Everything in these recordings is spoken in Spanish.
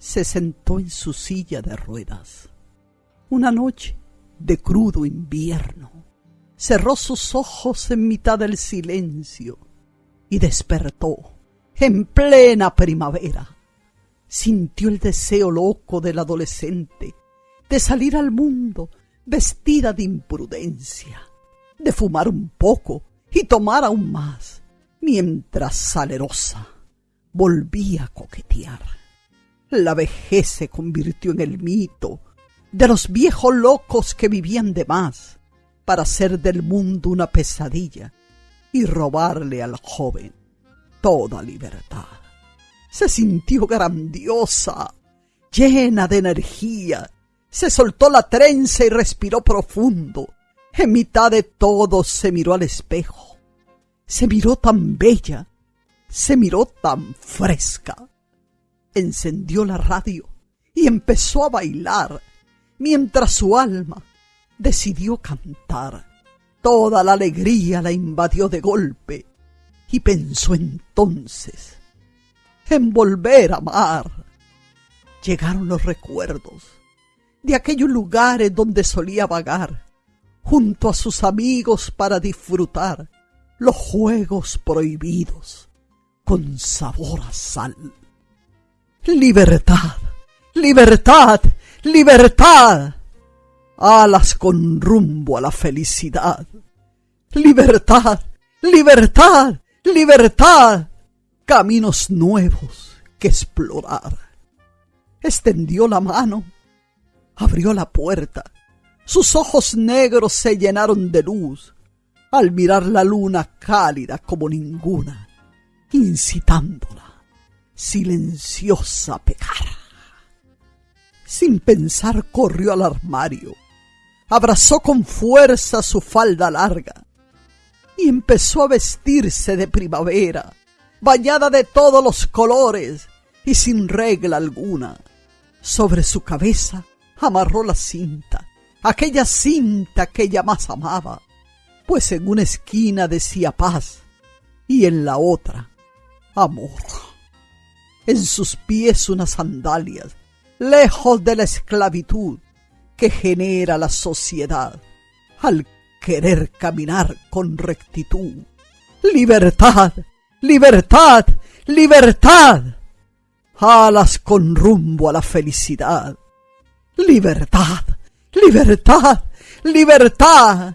se sentó en su silla de ruedas. Una noche de crudo invierno, cerró sus ojos en mitad del silencio y despertó en plena primavera. Sintió el deseo loco del adolescente de salir al mundo vestida de imprudencia, de fumar un poco y tomar aún más, mientras salerosa volvía a coquetear. La vejez se convirtió en el mito de los viejos locos que vivían de más para hacer del mundo una pesadilla y robarle al joven toda libertad. Se sintió grandiosa, llena de energía, se soltó la trenza y respiró profundo. En mitad de todo se miró al espejo. Se miró tan bella, se miró tan fresca. Encendió la radio y empezó a bailar, mientras su alma decidió cantar. Toda la alegría la invadió de golpe y pensó entonces en volver a amar. Llegaron los recuerdos de aquellos lugares donde solía vagar junto a sus amigos para disfrutar los juegos prohibidos con sabor a sal. Libertad, libertad, libertad. Alas con rumbo a la felicidad. Libertad, libertad, libertad. Caminos nuevos que explorar. Extendió la mano, abrió la puerta. Sus ojos negros se llenaron de luz al mirar la luna cálida como ninguna incitándola, silenciosa a pecar. Sin pensar corrió al armario, abrazó con fuerza su falda larga y empezó a vestirse de primavera, bañada de todos los colores y sin regla alguna. Sobre su cabeza amarró la cinta, aquella cinta que ella más amaba, pues en una esquina decía paz y en la otra amor. En sus pies unas sandalias, lejos de la esclavitud que genera la sociedad al querer caminar con rectitud. Libertad, libertad, libertad. Alas con rumbo a la felicidad. Libertad, libertad, libertad.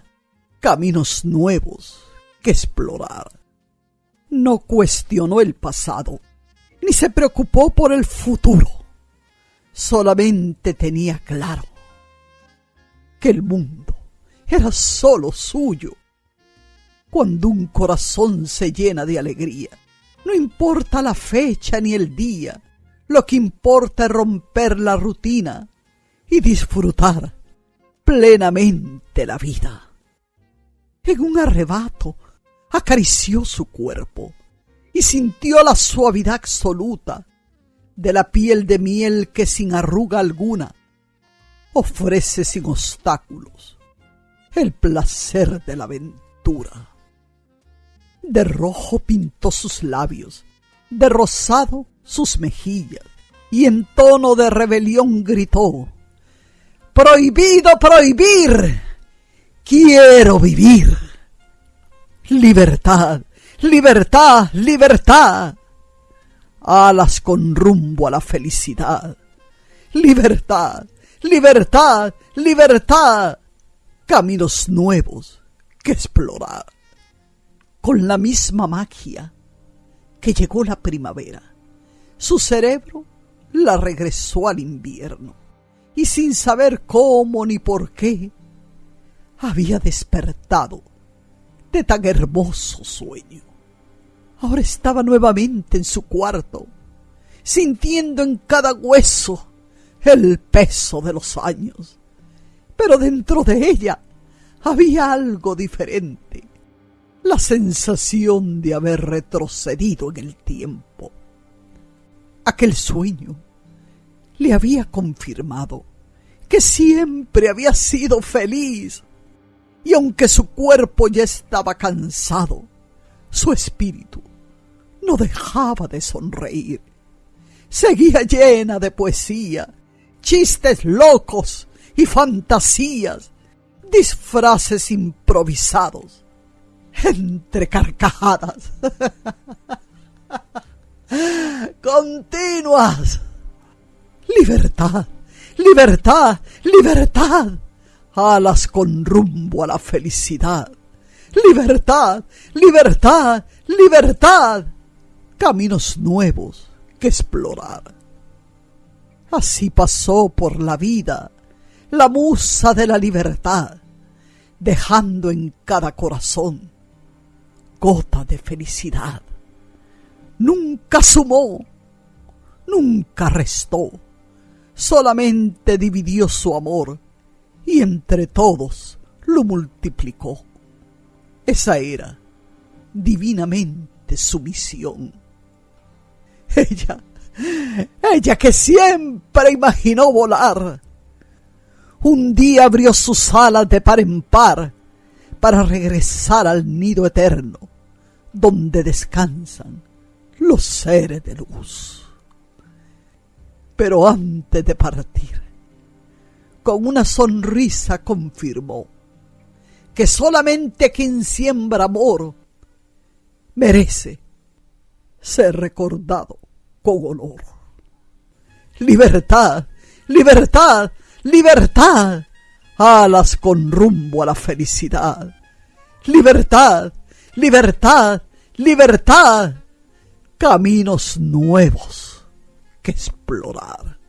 Caminos nuevos que explorar no cuestionó el pasado, ni se preocupó por el futuro. Solamente tenía claro que el mundo era solo suyo. Cuando un corazón se llena de alegría, no importa la fecha ni el día, lo que importa es romper la rutina y disfrutar plenamente la vida. En un arrebato acarició su cuerpo y sintió la suavidad absoluta de la piel de miel que sin arruga alguna ofrece sin obstáculos el placer de la aventura. De rojo pintó sus labios, de rosado sus mejillas, y en tono de rebelión gritó, Prohibido prohibir, quiero vivir. Libertad, libertad, libertad. Alas con rumbo a la felicidad. Libertad, libertad, libertad. Caminos nuevos que explorar. Con la misma magia que llegó la primavera, su cerebro la regresó al invierno y sin saber cómo ni por qué, había despertado de tan hermoso sueño. Ahora estaba nuevamente en su cuarto, sintiendo en cada hueso el peso de los años. Pero dentro de ella había algo diferente, la sensación de haber retrocedido en el tiempo. Aquel sueño le había confirmado que siempre había sido feliz y aunque su cuerpo ya estaba cansado, su espíritu no dejaba de sonreír. seguía llena de poesía, chistes locos y fantasías, disfraces improvisados, entre carcajadas continuas. Libertad, libertad, libertad. Alas con rumbo a la felicidad. Libertad, libertad, libertad. Caminos nuevos que explorar. Así pasó por la vida la musa de la libertad, dejando en cada corazón gota de felicidad. Nunca sumó, nunca restó, solamente dividió su amor y entre todos lo multiplicó. Esa era divinamente su misión. Ella, ella que siempre imaginó volar, un día abrió sus alas de par en par para regresar al nido eterno, donde descansan los seres de luz. Pero antes de partir, con una sonrisa confirmó que solamente quien siembra amor merece ser recordado con honor. Libertad, libertad, libertad, alas con rumbo a la felicidad. Libertad, libertad, libertad, caminos nuevos que explorar.